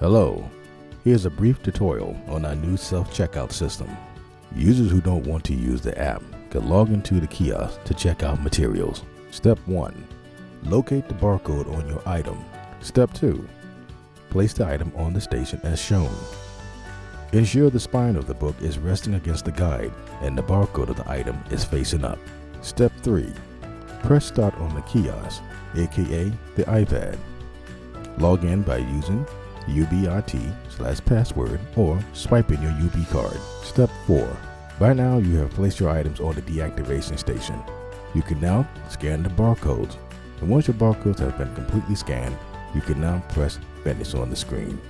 Hello, here's a brief tutorial on our new self-checkout system. Users who don't want to use the app can log into the kiosk to check out materials. Step 1. Locate the barcode on your item. Step 2. Place the item on the station as shown. Ensure the spine of the book is resting against the guide and the barcode of the item is facing up. Step 3. Press start on the kiosk, aka the iPad. Log in by using UBIT slash password or swiping your UB card. Step 4. By now you have placed your items on the deactivation station. You can now scan the barcodes. And once your barcodes have been completely scanned, you can now press finish on the screen.